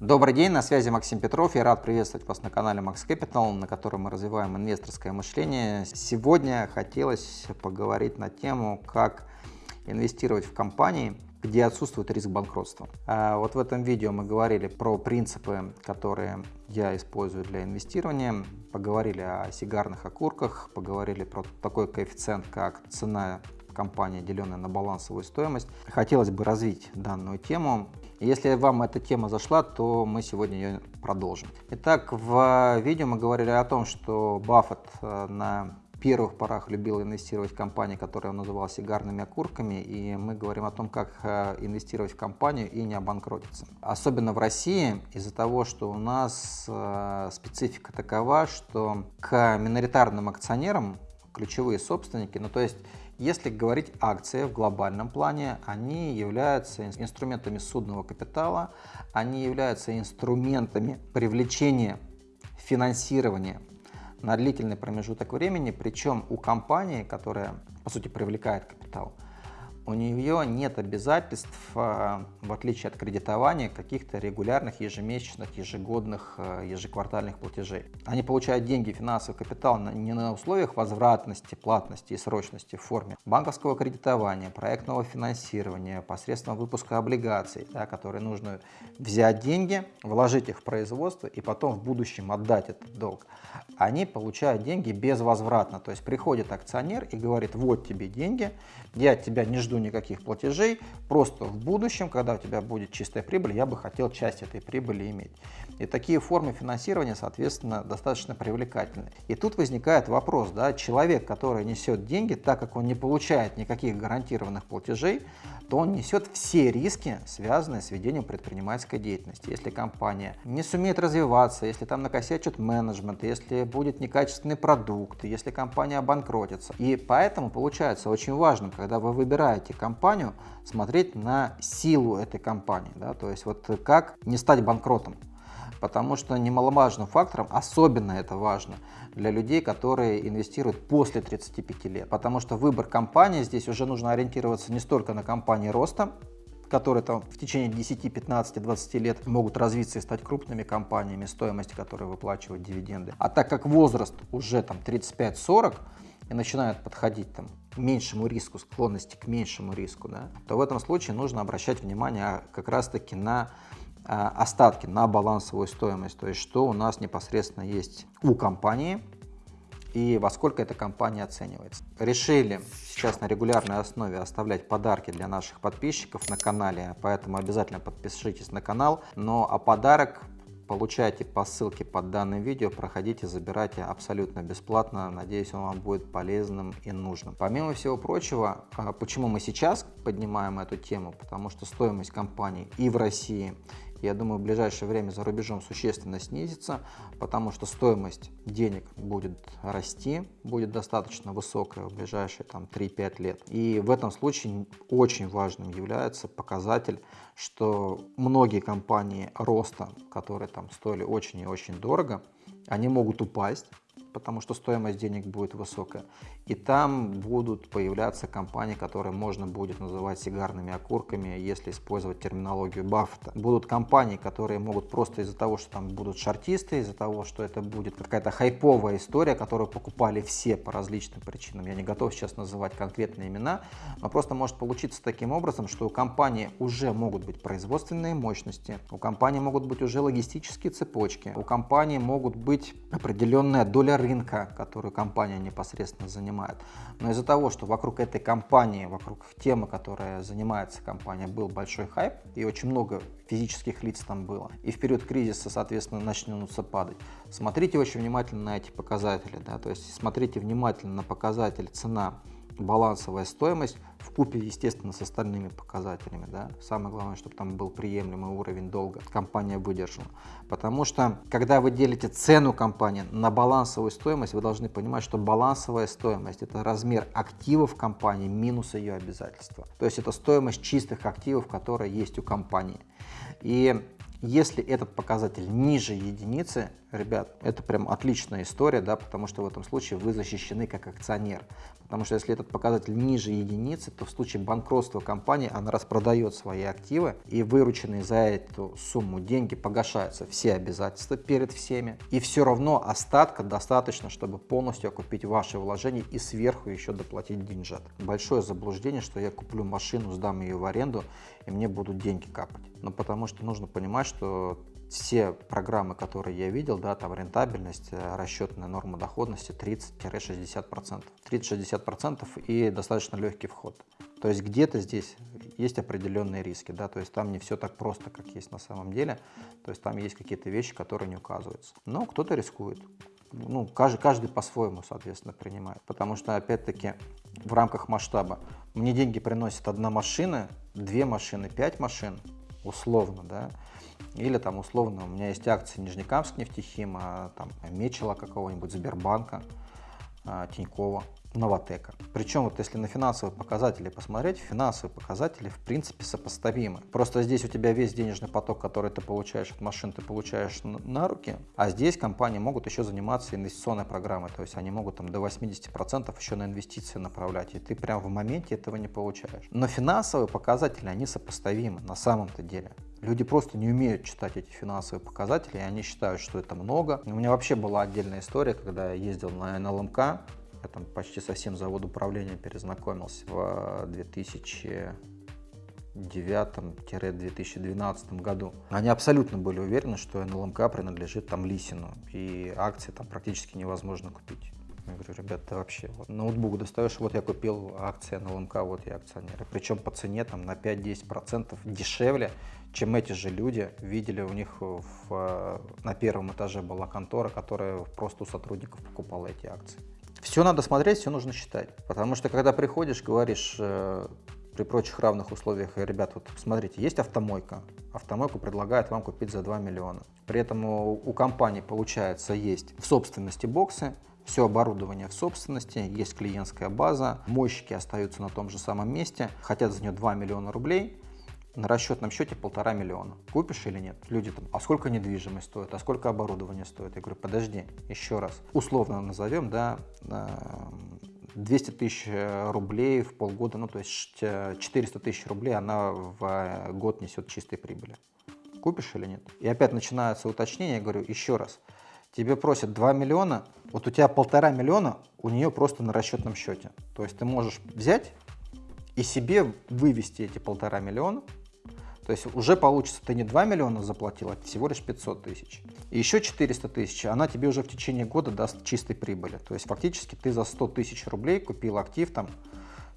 Добрый день, на связи Максим Петров. Я рад приветствовать вас на канале Max Capital, на котором мы развиваем инвесторское мышление. Сегодня хотелось поговорить на тему, как инвестировать в компании, где отсутствует риск банкротства. А вот в этом видео мы говорили про принципы, которые я использую для инвестирования, поговорили о сигарных окурках, поговорили про такой коэффициент, как цена компании, деленная на балансовую стоимость. Хотелось бы развить данную тему если вам эта тема зашла, то мы сегодня ее продолжим. Итак, в видео мы говорили о том, что Баффет э, на первых порах любил инвестировать в компании, которые он называл сигарными окурками, и мы говорим о том, как э, инвестировать в компанию и не обанкротиться. Особенно в России, из-за того, что у нас э, специфика такова, что к миноритарным акционерам ключевые собственники, ну то есть если говорить акции в глобальном плане, они являются инструментами судного капитала, они являются инструментами привлечения финансирования на длительный промежуток времени, причем у компании, которая по сути привлекает капитал, у нее нет обязательств, э, в отличие от кредитования, каких-то регулярных ежемесячных, ежегодных, э, ежеквартальных платежей. Они получают деньги, финансовый капитал не на условиях возвратности, платности и срочности в форме банковского кредитования, проектного финансирования, посредством выпуска облигаций, да, которые нужно взять деньги, вложить их в производство и потом в будущем отдать этот долг. Они получают деньги безвозвратно, то есть приходит акционер и говорит, вот тебе деньги, я от тебя не жду жду никаких платежей, просто в будущем, когда у тебя будет чистая прибыль, я бы хотел часть этой прибыли иметь. И такие формы финансирования, соответственно, достаточно привлекательны. И тут возникает вопрос, да, человек, который несет деньги, так как он не получает никаких гарантированных платежей, то он несет все риски, связанные с ведением предпринимательской деятельности. Если компания не сумеет развиваться, если там накосячит менеджмент, если будет некачественный продукт, если компания обанкротится. И поэтому получается очень важным, когда вы выбираете компанию, смотреть на силу этой компании. Да? То есть вот как не стать банкротом потому что немаловажным фактором, особенно это важно для людей, которые инвестируют после 35 лет, потому что выбор компании здесь уже нужно ориентироваться не столько на компании роста, которые там в течение 10, 15, 20 лет могут развиться и стать крупными компаниями, стоимость которой выплачивают дивиденды. А так как возраст уже там 35-40 и начинают подходить там меньшему риску, склонности к меньшему риску, да, то в этом случае нужно обращать внимание как раз-таки на а, остатки на балансовую стоимость, то есть что у нас непосредственно есть у компании и во сколько эта компания оценивается. Решили сейчас на регулярной основе оставлять подарки для наших подписчиков на канале, поэтому обязательно подпишитесь на канал. Но а подарок получайте по ссылке под данным видео, проходите, забирайте абсолютно бесплатно. Надеюсь, он вам будет полезным и нужным. Помимо всего прочего, а, почему мы сейчас поднимаем эту тему? Потому что стоимость компаний и в России, я думаю, в ближайшее время за рубежом существенно снизится, потому что стоимость денег будет расти, будет достаточно высокая в ближайшие 3-5 лет. И в этом случае очень важным является показатель, что многие компании роста, которые там стоили очень и очень дорого, они могут упасть, потому что стоимость денег будет высокая. И там будут появляться компании, которые можно будет называть сигарными окурками, если использовать терминологию Баффета. Будут компании, которые могут просто из-за того, что там будут шартисты, из-за того, что это будет какая-то хайповая история, которую покупали все по различным причинам. Я не готов сейчас называть конкретные имена, но просто может получиться таким образом, что у компании уже могут быть производственные мощности, у компании могут быть уже логистические цепочки, у компании могут быть определенная доля рынка, которую компания непосредственно занимает. Но из-за того, что вокруг этой компании, вокруг темы, которая занимается компания, был большой хайп, и очень много физических лиц там было, и в период кризиса, соответственно, начнутся падать, смотрите очень внимательно на эти показатели, да, то есть смотрите внимательно на показатель цена балансовая стоимость в купе, естественно, с остальными показателями. Да? Самое главное, чтобы там был приемлемый уровень долга, компания выдержала. Потому что, когда вы делите цену компании на балансовую стоимость, вы должны понимать, что балансовая стоимость – это размер активов компании минус ее обязательства. То есть это стоимость чистых активов, которые есть у компании. И Если этот показатель ниже единицы, ребят, это прям отличная история, да, потому что в этом случае вы защищены как акционер. Потому что если этот показатель ниже единицы, то в случае банкротства компании она распродает свои активы и вырученные за эту сумму деньги погашаются все обязательства перед всеми. И все равно остатка достаточно, чтобы полностью окупить ваши вложения и сверху еще доплатить деньжат. Большое заблуждение, что я куплю машину, сдам ее в аренду и мне будут деньги капать. Но потому что нужно понимать, что все программы, которые я видел, да, там рентабельность, э, расчетная норма доходности 30-60%. 30-60% и достаточно легкий вход. То есть где-то здесь есть определенные риски, да, то есть там не все так просто, как есть на самом деле, то есть там есть какие-то вещи, которые не указываются. Но кто-то рискует, ну, каждый, каждый по-своему, соответственно, принимает, потому что, опять-таки, в рамках масштаба мне деньги приносит одна машина, две машины, пять машин, условно, да, или там условно у меня есть акции Нижнекамск нефтехима, там Мечела какого-нибудь, Сбербанка, Тинькова. Новотека. Причем вот если на финансовые показатели посмотреть, финансовые показатели в принципе сопоставимы. Просто здесь у тебя весь денежный поток, который ты получаешь от машин, ты получаешь на руки, а здесь компании могут еще заниматься инвестиционной программой, то есть они могут там до 80% еще на инвестиции направлять, и ты прям в моменте этого не получаешь. Но финансовые показатели, они сопоставимы на самом-то деле. Люди просто не умеют читать эти финансовые показатели, и они считают, что это много. У меня вообще была отдельная история, когда я ездил на НЛМК, я там почти совсем завод управления перезнакомился в 2009-2012 году. Они абсолютно были уверены, что НЛМК принадлежит там Лисину, и акции там практически невозможно купить. Я говорю, ребята, вообще, вот, ноутбук достаешь, вот я купил акции НЛМК, вот я акционер. Причем по цене там на 5-10% дешевле, чем эти же люди видели у них в, на первом этаже была контора, которая просто у сотрудников покупала эти акции. Все надо смотреть, все нужно считать. Потому что когда приходишь, говоришь э, при прочих равных условиях, ребят, вот смотрите, есть автомойка. Автомойку предлагают вам купить за 2 миллиона. При этом у, у компании, получается, есть в собственности боксы, все оборудование в собственности, есть клиентская база, мойщики остаются на том же самом месте, хотят за нее 2 миллиона рублей, на расчетном счете полтора миллиона. Купишь или нет? Люди там, а сколько недвижимость стоит, а сколько оборудование стоит? Я говорю, подожди, еще раз. Условно назовем, да, 200 тысяч э, рублей в полгода, ну то есть 400 тысяч рублей она в э, год несет чистой прибыли. Купишь или нет? И опять начинается уточнение, я говорю, еще раз. Тебе просят 2 миллиона, вот у тебя полтора миллиона у нее просто на расчетном счете. То есть ты можешь взять и себе вывести эти полтора миллиона, то есть уже получится, ты не 2 миллиона заплатил, а всего лишь 500 тысяч. И еще 400 тысяч, она тебе уже в течение года даст чистой прибыли. То есть фактически ты за 100 тысяч рублей купил актив, там,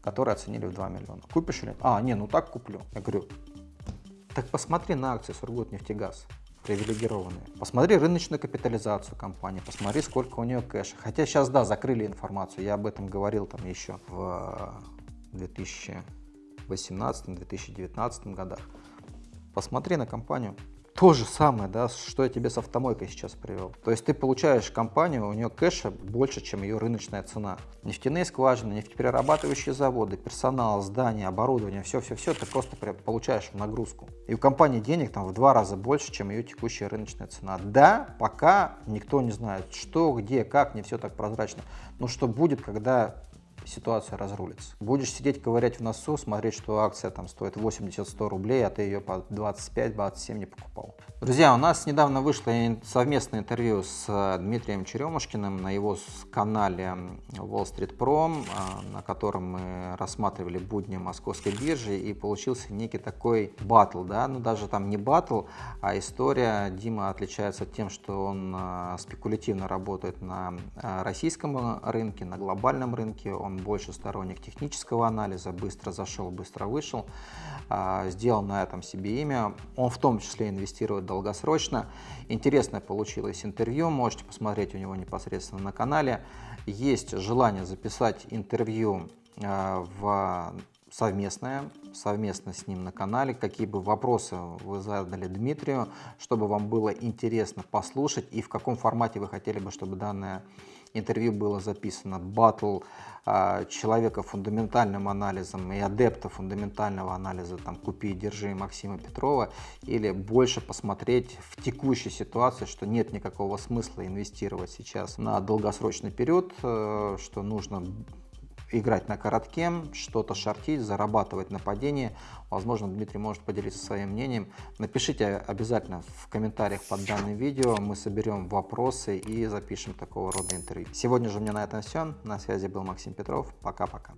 который оценили в 2 миллиона. Купишь или А, не, ну так куплю. Я говорю, так посмотри на акции Сургутнефтегаз привилегированные. Посмотри рыночную капитализацию компании, посмотри, сколько у нее кэша. Хотя сейчас, да, закрыли информацию, я об этом говорил там еще в 2018-2019 годах. Посмотри на компанию. То же самое, да, что я тебе с автомойкой сейчас привел. То есть ты получаешь компанию, у нее кэша больше, чем ее рыночная цена. Нефтяные скважины, нефтеперерабатывающие заводы, персонал, здания, оборудование, все-все-все, ты просто получаешь нагрузку. И у компании денег там в два раза больше, чем ее текущая рыночная цена. Да, пока никто не знает, что, где, как, не все так прозрачно. Но что будет, когда ситуация разрулится. Будешь сидеть, ковырять в носу, смотреть, что акция там стоит 80-100 рублей, а ты ее по 25-27 не покупал. Друзья, у нас недавно вышло совместное интервью с э, Дмитрием Черемушкиным на его канале Wall Street Pro, э, на котором мы рассматривали будни московской биржи, и получился некий такой батл, да, ну даже там не батл, а история. Дима отличается тем, что он э, спекулятивно работает на российском рынке, на глобальном рынке, он больше сторонник технического анализа, быстро зашел, быстро вышел, а, сделал на этом себе имя. Он в том числе инвестирует долгосрочно. Интересное получилось интервью, можете посмотреть у него непосредственно на канале. Есть желание записать интервью а, в совместное, совместно с ним на канале. Какие бы вопросы вы задали Дмитрию, чтобы вам было интересно послушать и в каком формате вы хотели бы, чтобы данное интервью было записано. Батл а, человека фундаментальным анализом и адепта фундаментального анализа, там, купи и держи Максима Петрова, или больше посмотреть в текущей ситуации, что нет никакого смысла инвестировать сейчас на долгосрочный период, э, что нужно играть на коротке, что-то шортить, зарабатывать на падении. Возможно, Дмитрий может поделиться своим мнением. Напишите обязательно в комментариях под данным видео. Мы соберем вопросы и запишем такого рода интервью. Сегодня же у меня на этом все. На связи был Максим Петров. Пока-пока.